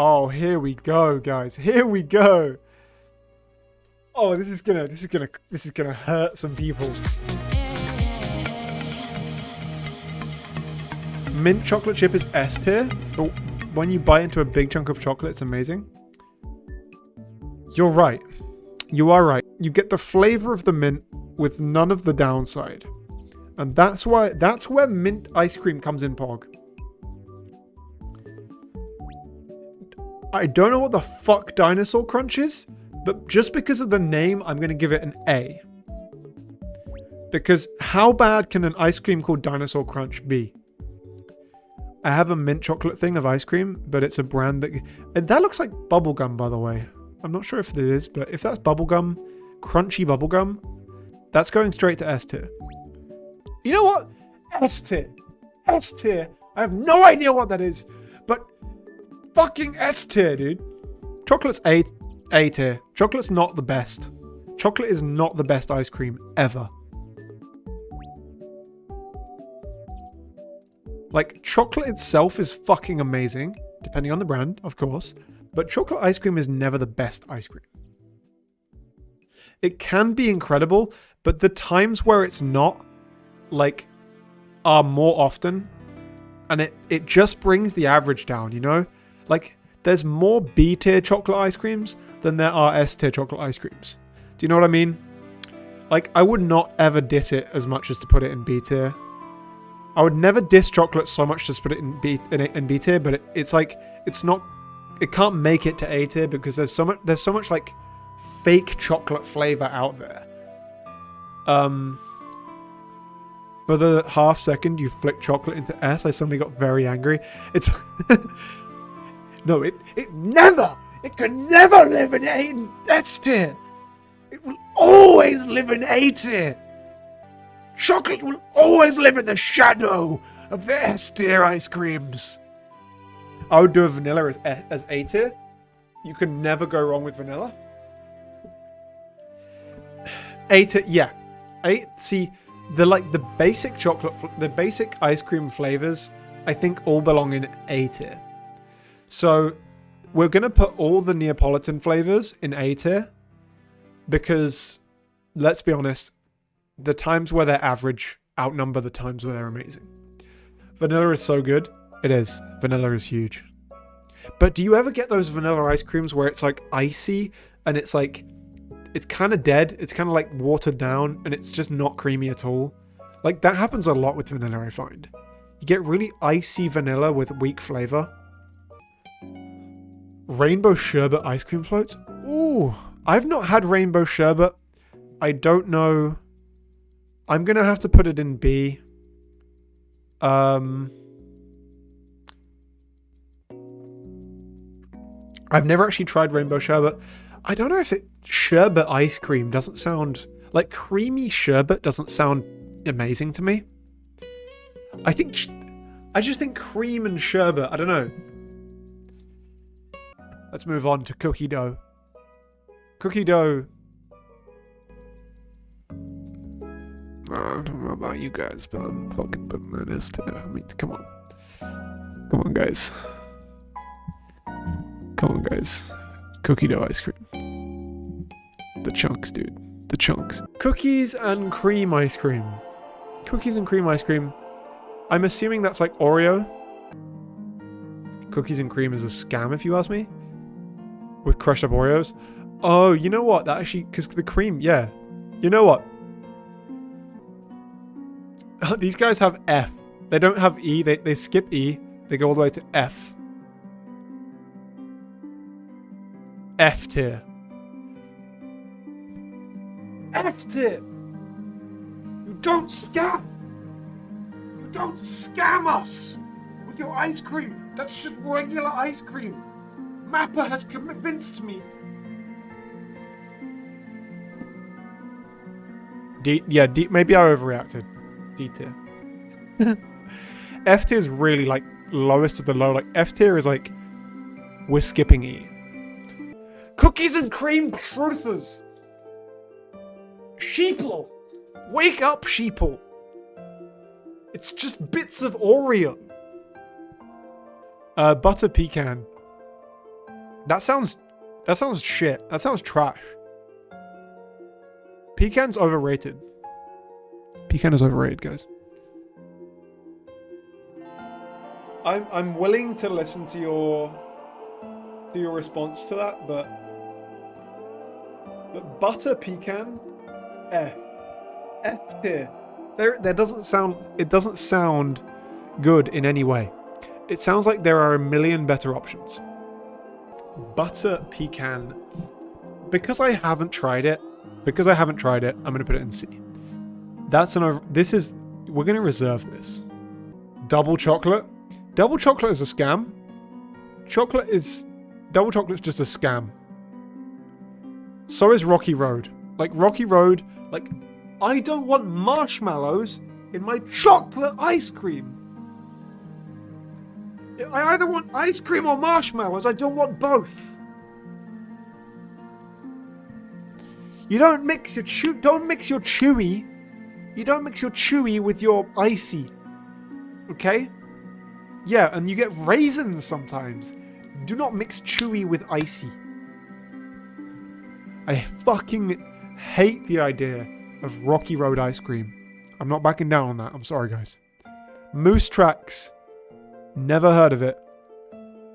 Oh, here we go, guys. Here we go. Oh, this is gonna, this is gonna, this is gonna hurt some people. Mint chocolate chip is S tier, but when you bite into a big chunk of chocolate, it's amazing. You're right. You are right. You get the flavor of the mint with none of the downside. And that's why that's where mint ice cream comes in Pog. I don't know what the fuck dinosaur crunch is, but just because of the name, I'm going to give it an A. Because how bad can an ice cream called dinosaur crunch be? I have a mint chocolate thing of ice cream, but it's a brand that... And that looks like bubblegum, by the way. I'm not sure if it is, but if that's bubblegum, crunchy bubblegum, that's going straight to S tier. You know what? S tier. S tier. I have no idea what that is, fucking S tier, dude. Chocolate's A, A tier. Chocolate's not the best. Chocolate is not the best ice cream ever. Like, chocolate itself is fucking amazing, depending on the brand, of course, but chocolate ice cream is never the best ice cream. It can be incredible, but the times where it's not, like, are more often, and it, it just brings the average down, you know? Like, there's more B tier chocolate ice creams than there are S tier chocolate ice creams. Do you know what I mean? Like, I would not ever diss it as much as to put it in B tier. I would never diss chocolate so much to put it in B in, in B tier, but it, it's like it's not. It can't make it to A tier because there's so much. There's so much like fake chocolate flavor out there. Um. For the half second you flick chocolate into S, I suddenly got very angry. It's no, it it never. It can never live in A tier. It will always live in A tier. Chocolate will always live in the shadow of the S tier ice creams. I would do a vanilla as, as A tier. You can never go wrong with vanilla. A tier, yeah. A, see, the like the basic chocolate, the basic ice cream flavors, I think all belong in A tier. So we're going to put all the Neapolitan flavors in A tier because let's be honest, the times where they're average outnumber the times where they're amazing. Vanilla is so good. It is. Vanilla is huge. But do you ever get those vanilla ice creams where it's like icy and it's like, it's kind of dead. It's kind of like watered down and it's just not creamy at all. Like that happens a lot with vanilla, I find. You get really icy vanilla with weak flavor. Rainbow sherbet ice cream floats? Ooh, I've not had rainbow sherbet. I don't know I'm going to have to put it in B. Um, I've never actually tried rainbow sherbet. I don't know if it sherbet ice cream doesn't sound like creamy sherbet doesn't sound amazing to me. I think I just think cream and sherbet. I don't know. Let's move on to cookie dough. Cookie dough uh, I don't know about you guys, but I'm fucking putting that S too. I mean, come on. Come on, guys. Come on, guys. Cookie dough ice cream. The chunks, dude. The chunks. Cookies and cream ice cream. Cookies and cream ice cream. I'm assuming that's like Oreo. Cookies and cream is a scam, if you ask me. With crushed up Oreos. Oh, you know what? That actually, because the cream, yeah. You know what? These guys have F. They don't have E. They, they skip E. They go all the way to F. F tier. F tier. You don't scam. You don't scam us with your ice cream. That's just regular ice cream. Mappa has convinced me. D yeah, D maybe I overreacted. D tier. F tier is really like lowest of the low. Like F tier is like we're skipping E. Cookies and cream truthers. Sheeple. Wake up, sheeple. It's just bits of Oreo. Uh, butter pecan. That sounds that sounds shit. That sounds trash. Pecan's overrated. Pecan is overrated, guys. I'm I'm willing to listen to your to your response to that, but but butter pecan F F tier. There there doesn't sound it doesn't sound good in any way. It sounds like there are a million better options. Butter pecan because I haven't tried it, because I haven't tried it, I'm going to put it in C. That's an this is we're going to reserve this. Double chocolate Double chocolate is a scam. Chocolate is... Double chocolate's just a scam. So is Rocky Road. Like, Rocky Road, like, I don't want marshmallows in my chocolate ice cream. I either want ice cream or marshmallows. I don't want both. You don't mix your chew. Don't mix your chewy. You don't mix your chewy with your icy. Okay? Yeah, and you get raisins sometimes. Do not mix chewy with icy. I fucking hate the idea of Rocky Road ice cream. I'm not backing down on that. I'm sorry, guys. Moose Tracks. Never heard of it.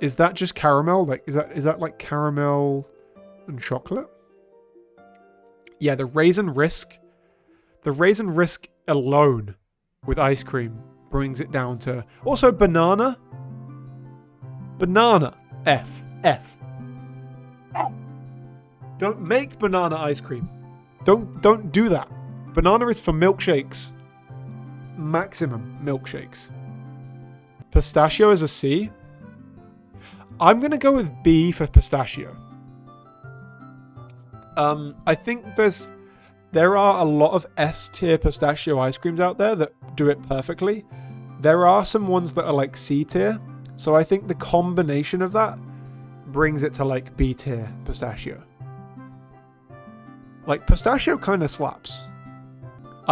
Is that just caramel? Like, is that is that like caramel and chocolate? Yeah, the raisin risk. The raisin risk alone with ice cream brings it down to also banana. Banana. F. F. Don't make banana ice cream. Don't don't do that. Banana is for milkshakes. Maximum milkshakes. Pistachio is a C. I'm gonna go with B for pistachio. Um, I think there's there are a lot of S tier pistachio ice creams out there that do it perfectly. There are some ones that are like C tier, so I think the combination of that brings it to like B tier pistachio. Like pistachio kind of slaps.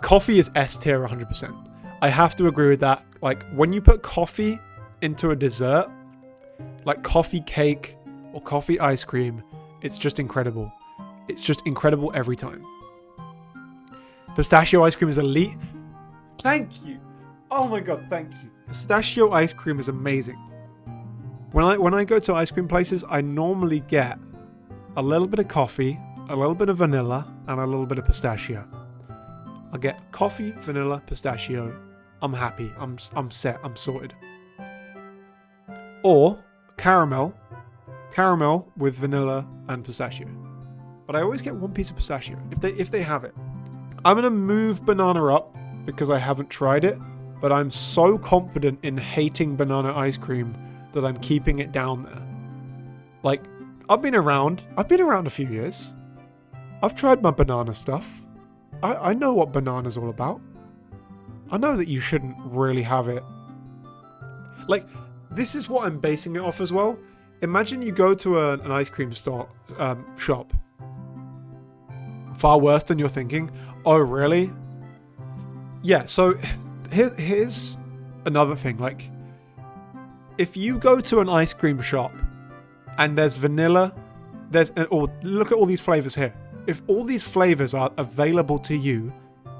Coffee is S tier 100%. I have to agree with that. Like when you put coffee into a dessert, like coffee cake or coffee ice cream, it's just incredible. It's just incredible every time. Pistachio ice cream is elite. Thank you. Oh my god, thank you. Pistachio ice cream is amazing. When I when I go to ice cream places, I normally get a little bit of coffee, a little bit of vanilla, and a little bit of pistachio. I get coffee, vanilla, pistachio. I'm happy. I'm I'm set. I'm sorted. Or caramel, caramel with vanilla and pistachio. But I always get one piece of pistachio if they if they have it. I'm going to move banana up because I haven't tried it, but I'm so confident in hating banana ice cream that I'm keeping it down there. Like, I've been around. I've been around a few years. I've tried my banana stuff. I, I know what banana's all about. I know that you shouldn't really have it. Like, this is what I'm basing it off as well. Imagine you go to a, an ice cream store um, shop. Far worse than you're thinking. Oh, really? Yeah, so here, here's another thing. Like, if you go to an ice cream shop and there's vanilla, there's or look at all these flavors here. If all these flavors are available to you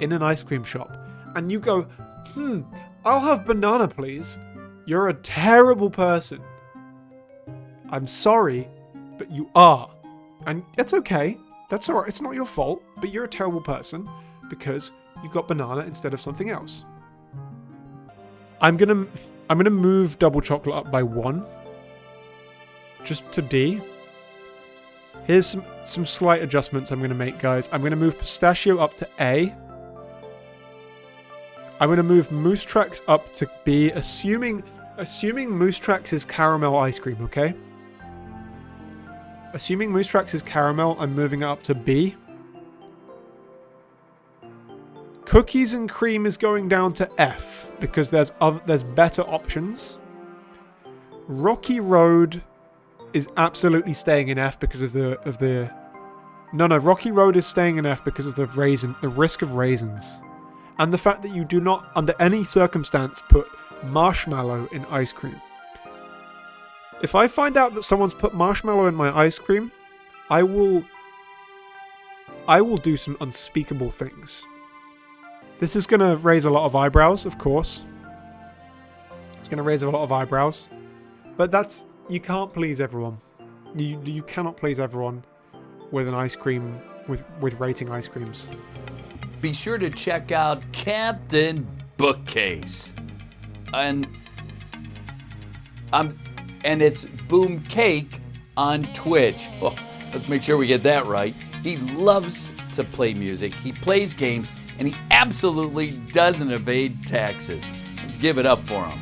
in an ice cream shop, and you go, hmm, I'll have banana, please. You're a terrible person. I'm sorry, but you are. And that's okay. That's alright. It's not your fault, but you're a terrible person because you got banana instead of something else. I'm gonna I'm gonna move double chocolate up by one. Just to D. Here's some, some slight adjustments I'm gonna make, guys. I'm gonna move pistachio up to A. I'm gonna move Moose Tracks up to B, assuming assuming Moose Tracks is caramel ice cream, okay? Assuming Moose Tracks is caramel, I'm moving it up to B. Cookies and cream is going down to F because there's other, there's better options. Rocky Road is absolutely staying in F because of the of the No, no, Rocky Road is staying in F because of the raisin the risk of raisins. And the fact that you do not under any circumstance put marshmallow in ice cream. If I find out that someone's put marshmallow in my ice cream, I will I will do some unspeakable things. This is going to raise a lot of eyebrows, of course. It's going to raise a lot of eyebrows. But that's you can't please everyone. You you cannot please everyone with an ice cream with with rating ice creams. Be sure to check out Captain Bookcase. And um and it's Boom Cake on Twitch. Well, let's make sure we get that right. He loves to play music. He plays games and he absolutely doesn't evade taxes. Let's give it up for him.